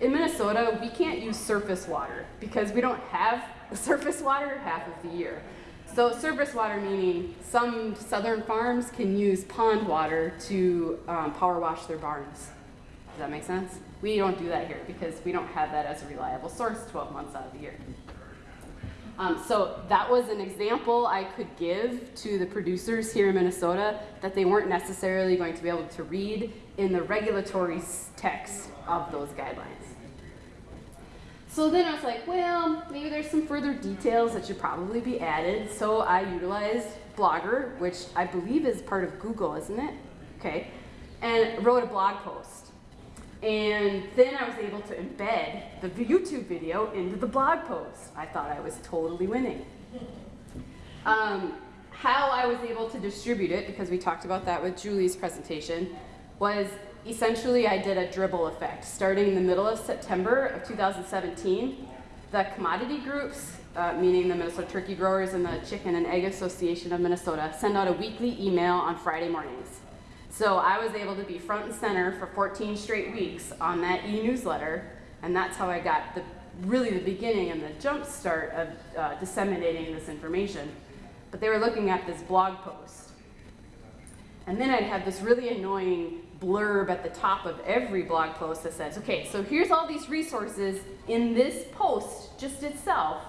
In Minnesota, we can't use surface water because we don't have [LAUGHS] surface water half of the year. So surface water meaning some southern farms can use pond water to um, power wash their barns. Does that make sense? We don't do that here because we don't have that as a reliable source 12 months out of the year. Um, so that was an example I could give to the producers here in Minnesota that they weren't necessarily going to be able to read in the regulatory text of those guidelines. So then I was like, well, maybe there's some further details that should probably be added. So I utilized Blogger, which I believe is part of Google, isn't it? Okay. And wrote a blog post. And then I was able to embed the YouTube video into the blog post. I thought I was totally winning. Um, how I was able to distribute it, because we talked about that with Julie's presentation, was essentially I did a dribble effect. Starting in the middle of September of 2017, the commodity groups, uh, meaning the Minnesota Turkey Growers and the Chicken and Egg Association of Minnesota, send out a weekly email on Friday mornings. So I was able to be front and center for 14 straight weeks on that e-newsletter, and that's how I got the really the beginning and the jump start of uh, disseminating this information. But they were looking at this blog post. And then I'd have this really annoying blurb at the top of every blog post that says, okay, so here's all these resources in this post just itself.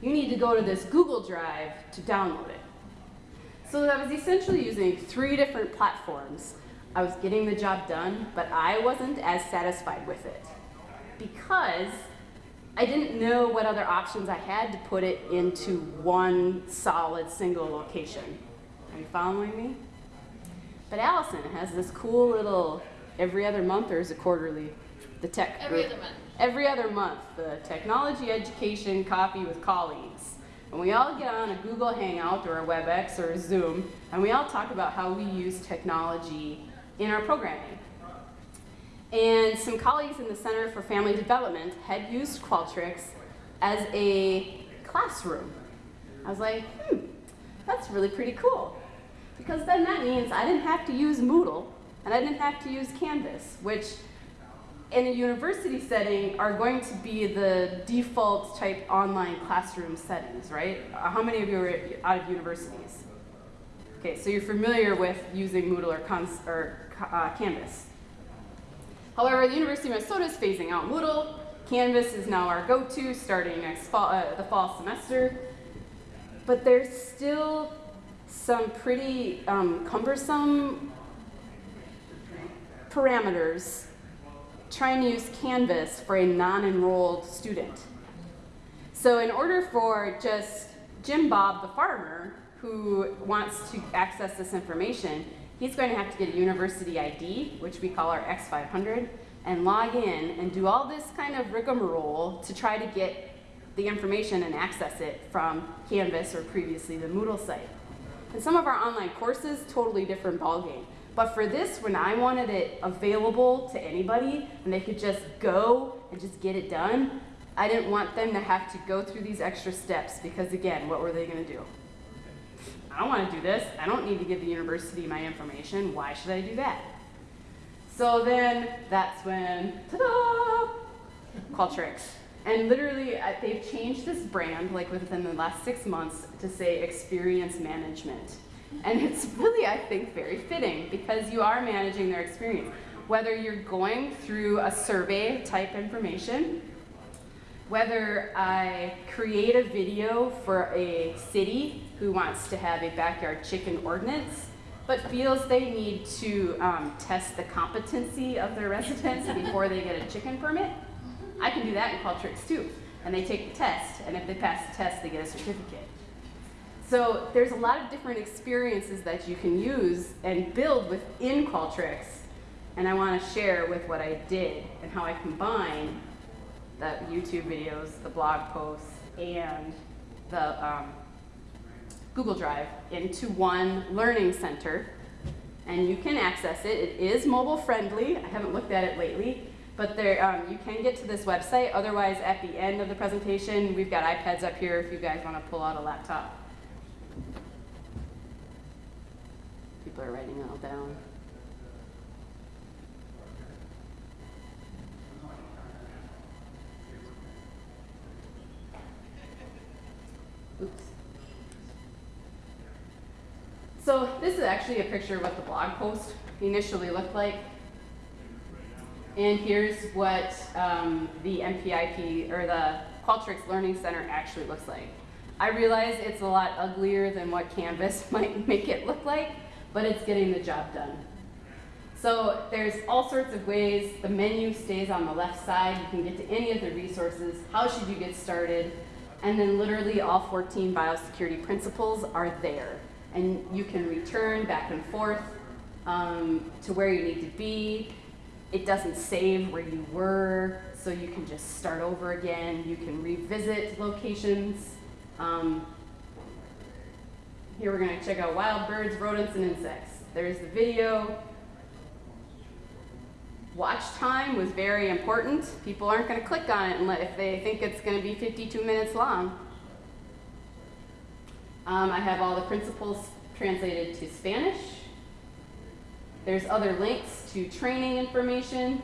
You need to go to this Google Drive to download it. So I was essentially using three different platforms. I was getting the job done, but I wasn't as satisfied with it because I didn't know what other options I had to put it into one solid single location. Are you following me? But Allison has this cool little every other month or is it quarterly? The tech Every group. other month. Every other month, the technology education coffee with colleagues. And we all get on a Google Hangout or a WebEx or a Zoom, and we all talk about how we use technology in our programming. And some colleagues in the Center for Family Development had used Qualtrics as a classroom. I was like, hmm, that's really pretty cool. Because then that means I didn't have to use Moodle, and I didn't have to use Canvas, which in a university setting are going to be the default type online classroom settings, right? How many of you are out of universities? Okay, so you're familiar with using Moodle or, Cons- or uh, Canvas. However, the University of Minnesota is phasing out Moodle. Canvas is now our go-to starting next fall, uh, the fall semester. But there's still some pretty um, cumbersome parameters trying to use Canvas for a non-enrolled student. So in order for just Jim Bob the farmer who wants to access this information, he's going to have to get a university ID, which we call our X500, and log in and do all this kind of rigmarole to try to get the information and access it from Canvas or previously the Moodle site. And some of our online courses, totally different ballgame. But for this, when I wanted it available to anybody and they could just go and just get it done, I didn't want them to have to go through these extra steps because again, what were they gonna do? I don't wanna do this. I don't need to give the university my information. Why should I do that? So then that's when, ta-da, Qualtrics. And literally, they've changed this brand like within the last six months to say experience management. And it's really, I think, very fitting because you are managing their experience. Whether you're going through a survey type information, whether I create a video for a city who wants to have a backyard chicken ordinance, but feels they need to um, test the competency of their residents [LAUGHS] before they get a chicken permit, I can do that in Qualtrics too. And they take the test, and if they pass the test, they get a certificate. So there's a lot of different experiences that you can use and build within Qualtrics, and I want to share with what I did and how I combine the YouTube videos, the blog posts, and the um, Google Drive into one learning center. And you can access it. It is mobile friendly. I haven't looked at it lately, but there, um, you can get to this website. Otherwise, at the end of the presentation, we've got iPads up here if you guys want to pull out a laptop. People are writing it all down. Oops. So this is actually a picture of what the blog post initially looked like. And here's what um, the NPIP or the Qualtrics Learning Center actually looks like. I realize it's a lot uglier than what Canvas [LAUGHS] might make it look like, but it's getting the job done. So there's all sorts of ways. The menu stays on the left side. You can get to any of the resources. How should you get started? And then literally all 14 biosecurity principles are there. And you can return back and forth um, to where you need to be. It doesn't save where you were, so you can just start over again. You can revisit locations. Um, here we're going to check out wild birds, rodents, and insects. There's the video. Watch time was very important. People aren't going to click on it if they think it's going to be 52 minutes long. Um, I have all the principles translated to Spanish. There's other links to training information.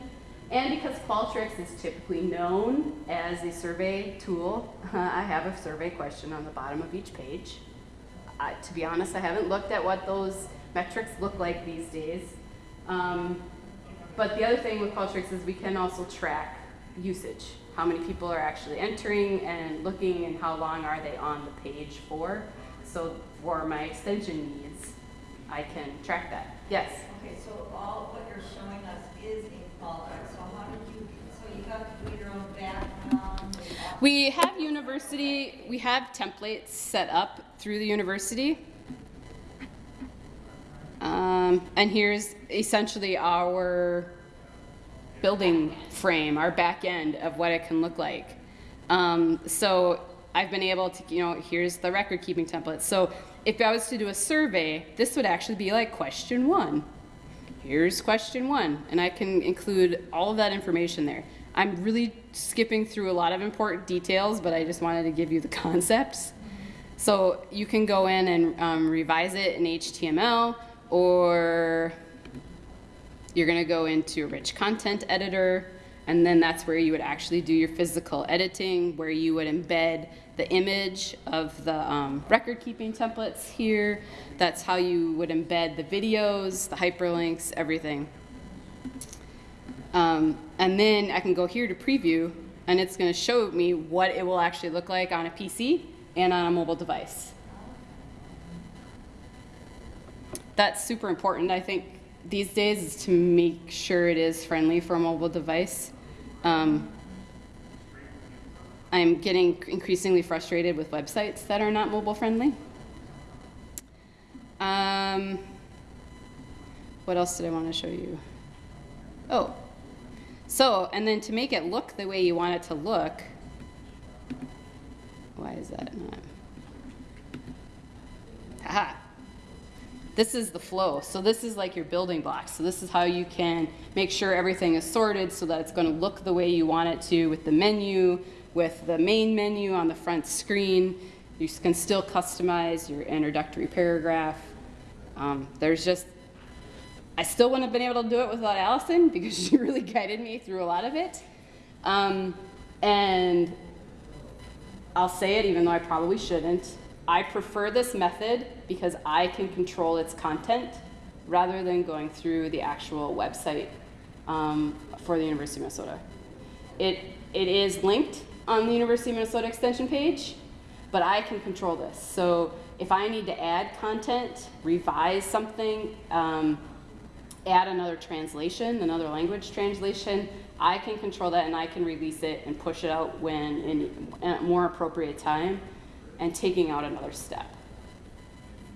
And because Qualtrics is typically known as a survey tool, [LAUGHS] I have a survey question on the bottom of each page. To be honest, I haven't looked at what those metrics look like these days. Um, but the other thing with Qualtrics is we can also track usage. How many people are actually entering and looking and how long are they on the page for. So for my extension needs, I can track that. Yes? Okay, so all what you're showing us is a Qualtrics, so how did you, so you have to do your own background? We have university, we have templates set up through the university. Um, and here's essentially our building frame, our back end of what it can look like. Um, so I've been able to, you know, here's the record keeping template. So if I was to do a survey, this would actually be like question one. Here's question one, and I can include all of that information there. I'm really skipping through a lot of important details, but I just wanted to give you the [LAUGHS] concepts. So you can go in and um, revise it in HTML, or you're gonna go into a rich content editor, and then that's where you would actually do your physical editing, where you would embed the image of the um, record keeping templates here. That's how you would embed the videos, the hyperlinks, everything. Um, and then I can go here to preview, and it's going to show me what it will actually look like on a PC and on a mobile device. That's super important, I think, these days, is to make sure it is friendly for a mobile device. Um, I'm getting increasingly frustrated with websites that are not mobile friendly. Um, what else did I want to show you? Oh, so, and then to make it look the way you want it to look, why is that not? Aha. This is the flow. So this is like your building blocks. So this is how you can make sure everything is sorted so that it's going to look the way you want it to with the menu, with the main menu on the front screen. You can still customize your introductory paragraph. Um, there's just, I still wouldn't have been able to do it without Allison because she [LAUGHS] really guided me through a lot of it. Um, and I'll say it even though I probably shouldn't. I prefer this method because I can control its content rather than going through the actual website um, for the University of Minnesota. It, it is linked on the University of Minnesota extension page, but I can control this. So if I need to add content, revise something, um, add another translation, another language translation, I can control that and I can release it and push it out when in a more appropriate time and taking out another step.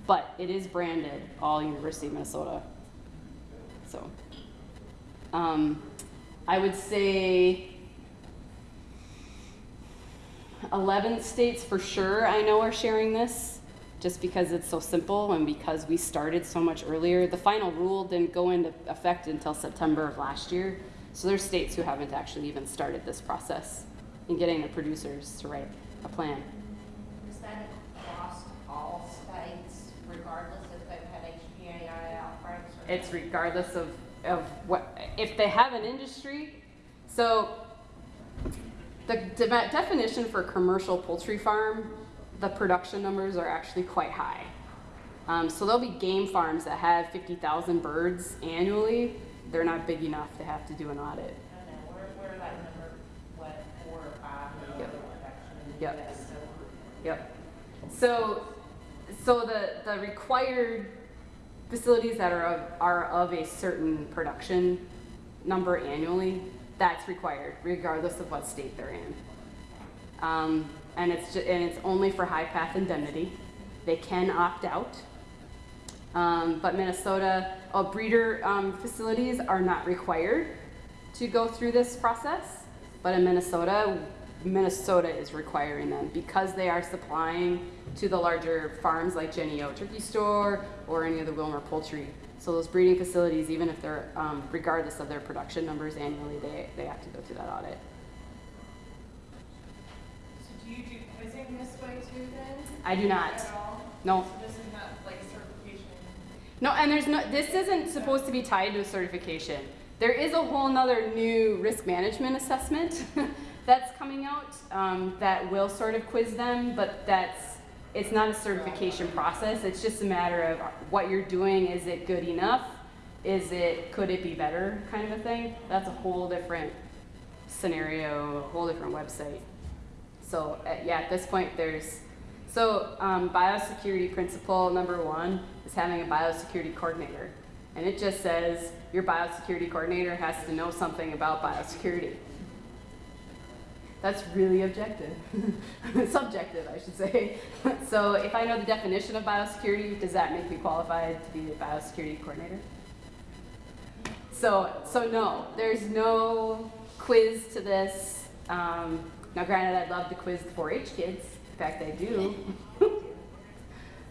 But it is branded all University of Minnesota. So um, I would say 11 states for sure I know are sharing this just because it's so simple and because we started so much earlier. The final rule didn't go into effect until September of last year. So there's states who haven't actually even started this process in getting the producers to write a plan. Is that across all states, regardless if they've had HPAI outbreaks? It's regardless of, of what, if they have an industry. So the de- definition for commercial poultry farm, the production numbers are actually quite high. Um, so there'll be game farms that have 50,000 birds annually. They're not big enough to have to do an audit. Yep. Yep. So Yep. So, so the, the required facilities that are of, are of a certain production number annually, that's required regardless of what state they're in. Um, and it's ju- and it's only for high path indemnity. They can opt out. Um, but Minnesota, uh, breeder um, facilities are not required to go through this process. But in Minnesota, Minnesota is requiring them because they are supplying to the larger farms like Jennie-O Turkey Store or any of the Willmar Poultry. So those breeding facilities, even if they're, um, regardless of their production numbers annually, they, they have to go through that audit. So do you do quizzing this way too then? I do not. At all? No. So this is not like certification? No, and there's no, this isn't supposed to be tied to a certification. There is a whole nother new risk management assessment [LAUGHS] that's coming out um, that will sort of quiz them, but that's, it's not a certification process. It's just a matter of what you're doing, is it good enough? Is it, could it be better kind of a thing? That's a whole different scenario, a whole different website. So uh, yeah, at this point, there's so um, biosecurity principle number one is having a biosecurity coordinator, and it just says your biosecurity coordinator has to know something about biosecurity. That's really objective, [LAUGHS] subjective, I should say. [LAUGHS] so if I know the definition of biosecurity, does that make me qualified to be a biosecurity coordinator? So, so no, there's no quiz to this. Um, now, granted, I'd love to quiz the 4-H kids. In fact, I do.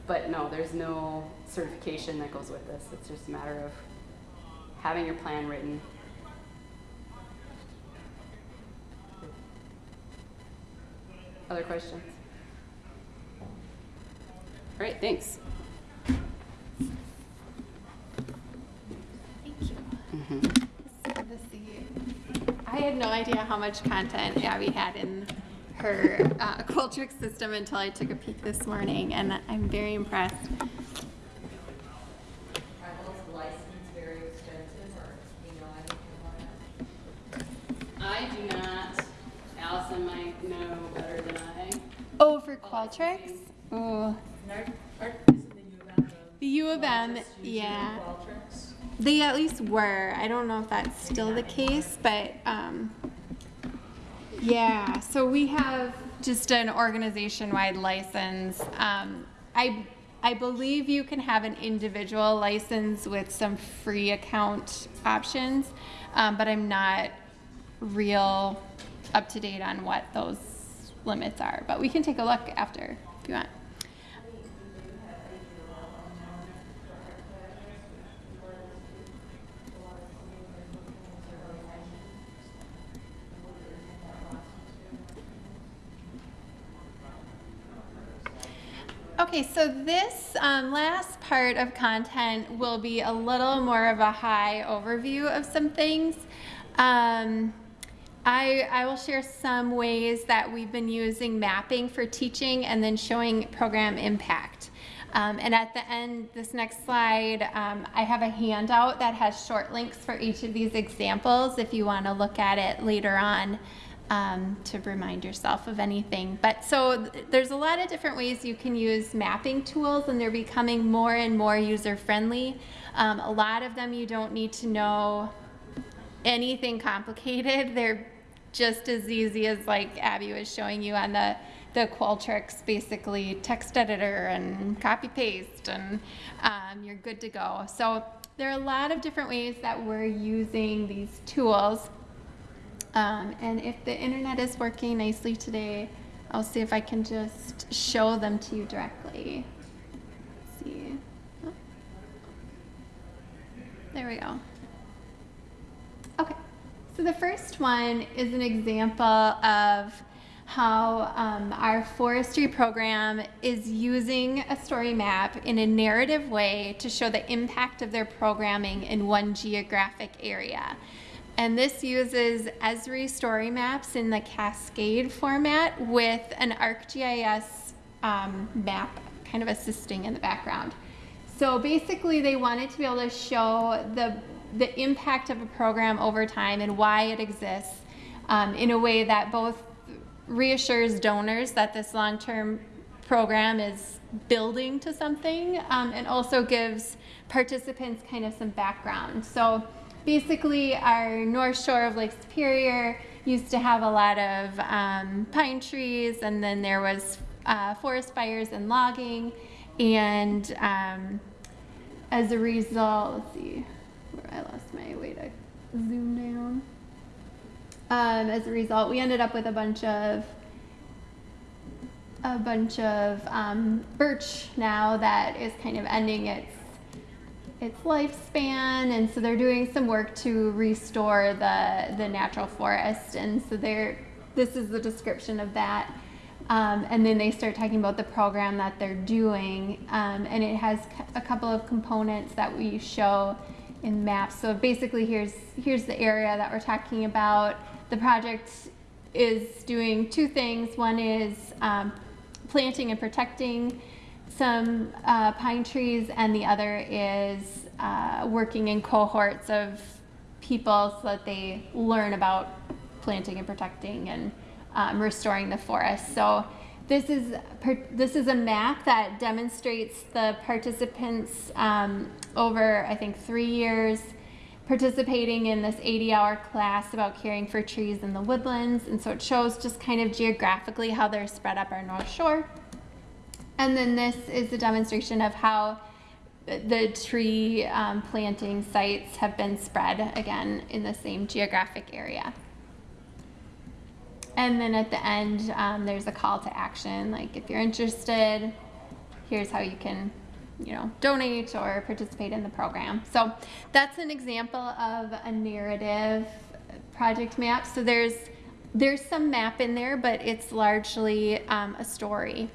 but no, there's no certification that goes with this. It's just a matter of having your plan written. Other questions? All right, thanks. Thank you. This the- I had no idea how much content Abby had in her uh, Qualtrics system until I took a peek this morning, and I'm very impressed. Are those licenses very expensive, or do you know anything about that? I do not. Allison might know better than I. Oh, for Qualtrics? Oh, Aren't, aren't, isn't the U of M the U of M, largest user of yeah. Qualtrics? They at least were. I don't know if that's still the case, but um, yeah. So we have just an organization-wide license. Um, I I believe you can have an individual license with some free account options, um, but I'm not real up to date on what those limits are. But we can take a look after if you want. Okay, so this um, last part of content will be a little more of a high overview of some things. Um, I, I will share some ways that we've been using mapping for teaching and then showing program impact. Um, and at the end, this next slide, um, I have a handout that has short links for each of these examples if you want to look at it later on um, to remind yourself of anything. But so th- there's a lot of different ways you can use mapping tools, and they're becoming more and more user friendly. Um, a lot of them you don't need to know anything complicated. [LAUGHS] They're just as easy as like Abby was showing you on the the Qualtrics basically text editor and copy paste and um, you're good to go. So there are a lot of different ways that we're using these tools. Um, and if the internet is working nicely today, I'll see if I can just show them to you directly. Let's see. Oh. There we go. Okay, so the first one is an example of how um, our forestry program is using a story map in a narrative way to show the impact of their programming in one geographic area. And this uses Esri story maps in the Cascade format with an ArcGIS um, map kind of assisting in the background. So basically, they wanted to be able to show the the impact of a program over time and why it exists um, in a way that both reassures donors that this long-term program is building to something um, and also gives participants kind of some background. So basically our north shore of Lake Superior used to have a lot of um, pine trees and then there was uh, forest fires and logging and um, as a result, let's see, where I lost my way to zoom down. Um, as a result, we ended up with a bunch of a bunch of um, birch now that is kind of ending its its lifespan, and so they're doing some work to restore the the natural forest, and so they're this is the description of that. Um, and then they start talking about the program that they're doing, um, and it has a couple of components that we show in maps. So basically, here's here's the area that we're talking about. The project is doing two things. One is um, planting and protecting some uh, pine trees, and the other is uh, working in cohorts of people so that they learn about planting and protecting and um, restoring the forest. So this is this is a map that demonstrates the participants um, over I think three years participating in this 80-hour class about caring for trees in the woodlands, and so it shows just kind of geographically how they're spread up our North Shore. And then this is a demonstration of how the tree um, planting sites have been spread again in the same geographic area. And then at the end, um, there's a call to action, like if you're interested, here's how you can, you know, donate or participate in the program. So that's an example of a narrative project map. So there's there's some map in there, but it's largely um, a story.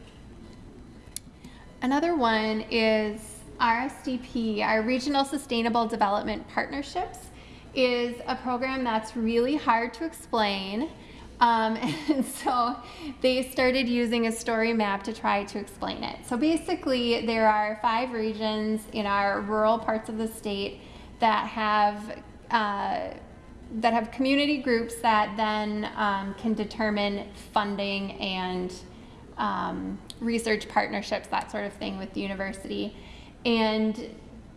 Another one is RSDP, our Regional Sustainable Development Partnerships, is a program that's really hard to explain. Um, [LAUGHS] and so they started using a story map to try to explain it. So basically, there are five regions in our rural parts of the state that have uh, that have community groups that then um, can determine funding and um, research partnerships, that sort of thing with the university. And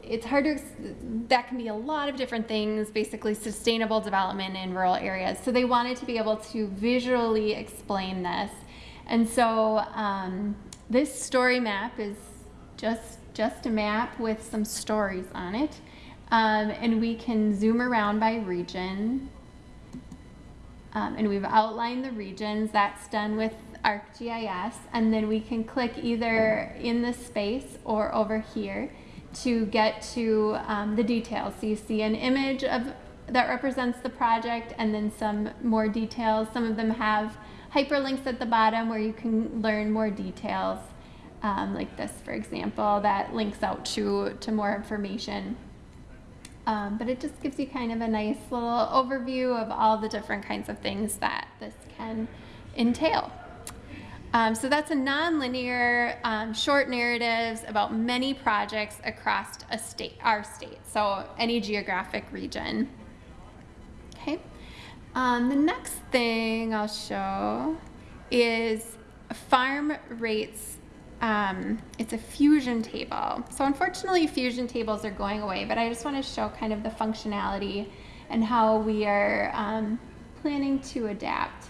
it's hard to, that can be a lot of different things, basically sustainable development in rural areas. So they wanted to be able to visually explain this. And so um, this story map is just just a map with some stories on it. Um, and we can zoom around by region. Um, and we've outlined the regions. That's done with ArcGIS. And then we can click either in this space or over here to get to um, the details. So you see an image of that represents the project and then some more details. Some of them have hyperlinks at the bottom where you can learn more details. Um, like this, for example, that links out to, to more information. Um, but it just gives you kind of a nice little overview of all the different kinds of things that this can entail. Um, so that's a nonlinear um, short narratives about many projects across a state, our state, so any geographic region. Okay. Um, the next thing I'll show is farm rates. Um, it's a fusion table. So unfortunately, fusion tables are going away, but I just want to show kind of the functionality and how we are um, planning to adapt.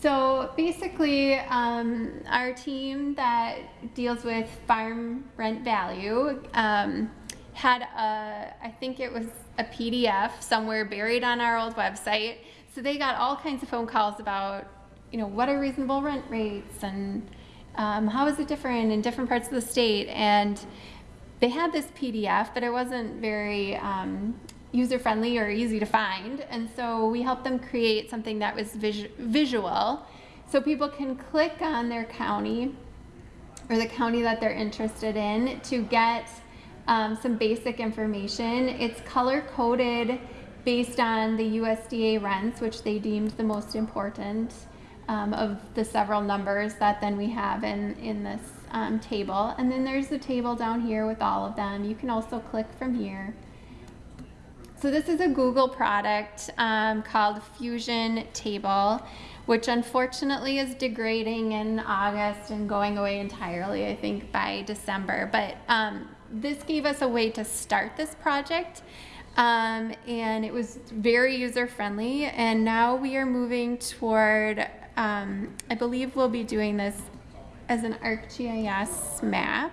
So basically, um, our team that deals with farm rent value um, had a, I think it was a PDF somewhere buried on our old website. So they got all kinds of phone calls about, you know, what are reasonable rent rates and um, how is it different in different parts of the state. And they had this PDF, but it wasn't very um, user friendly or easy to find. And so we helped them create something that was vis visual so people can click on their county or the county that they're interested in to get um, some basic information. It's color coded based on the USDA rents, which they deemed the most important um, of the several numbers that then we have in, in this um, table. And then there's the table down here with all of them. You can also click from here. So this is a Google product um, called Fusion Table, which unfortunately is degrading in August and going away entirely, I think, by December. But um, this gave us a way to start this project. Um, and it was very user friendly. And now we are moving toward, um, I believe we'll be doing this as an ArcGIS map.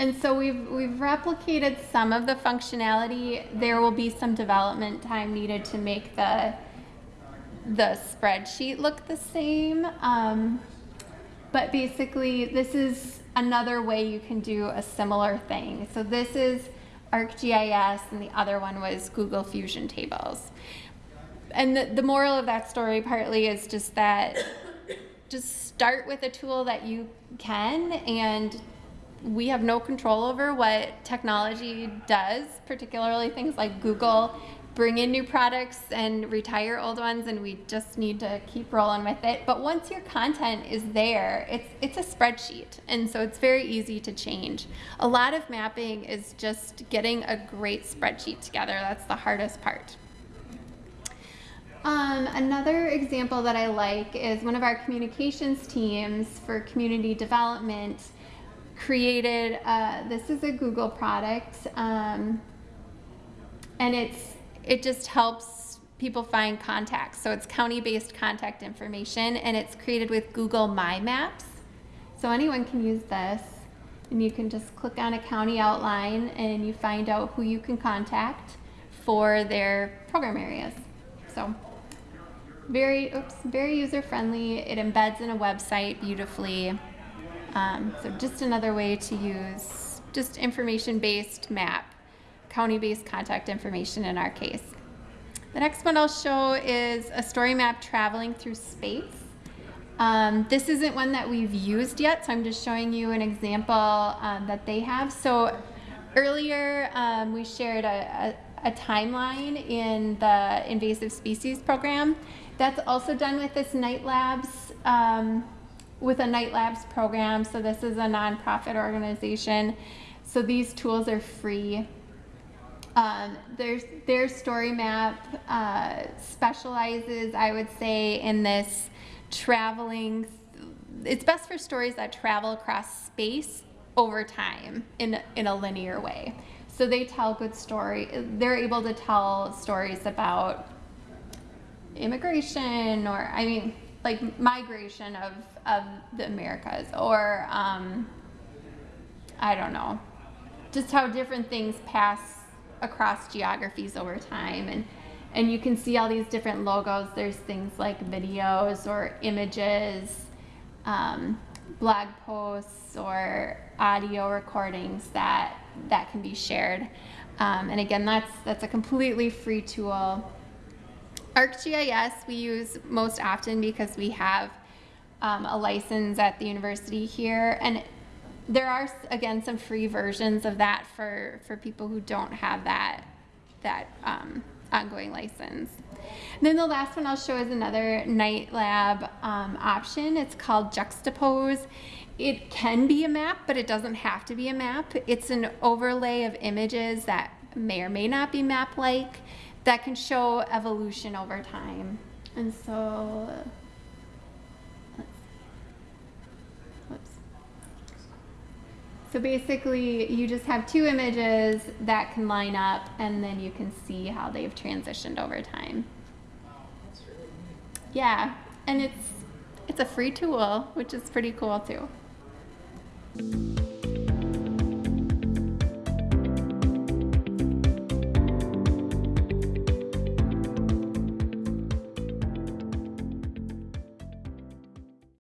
And so we've, we've replicated some of the functionality. There will be some development time needed to make the, the spreadsheet look the same. Um, but basically, this is another way you can do a similar thing. So this is ArcGIS, and the other one was Google Fusion Tables. And the, the moral of that story partly is just that just start with a tool that you can and we have no control over what technology does, particularly things like Google bring in new products and retire old ones and we just need to keep rolling with it. But once your content is there, it's it's a spreadsheet and so it's very easy to change. A lot of mapping is just getting a great spreadsheet together. That's the hardest part. Um, another example that I like is one of our communications teams for community development created, uh, this is a Google product, um, and it's it just helps people find contacts. So it's county-based contact information, and it's created with Google My Maps. So anyone can use this, and you can just click on a county outline, and you find out who you can contact for their program areas. So very, oops, very user-friendly. It embeds in a website beautifully. Um, so just another way to use just information-based map, county-based contact information in our case. The next one I'll show is a story map traveling through space. Um, this isn't one that we've used yet, so I'm just showing you an example um, that they have. So earlier um, we shared a, a, a timeline in the invasive species program. That's also done with this Knight Labs um, with a Knight Labs program. So this is a nonprofit organization. So these tools are free. Um, there's, their story map uh, specializes, I would say, in this traveling. It's best for stories that travel across space over time in, in a linear way. So they tell good story. They're able to tell stories about immigration or, I mean, like migration of of the Americas or um, I don't know, just how different things pass across geographies over time. And and you can see all these different logos. There's things like videos or images um, blog posts or audio recordings that that can be shared. Um, and again that's that's a completely free tool. ArcGIS we use most often because we have um, a license at the university here and there are again some free versions of that for for people who don't have that that um, ongoing license. And then the last one I'll show is another Knight Lab um, option. It's called Juxtapose. It can be a map, but it doesn't have to be a map. It's an overlay of images that may or may not be map-like that can show evolution over time. And so, let's see. Whoops. So basically, you just have two images that can line up, and then you can see how they've transitioned over time. Yeah, and it's it's a free tool, which is pretty cool too.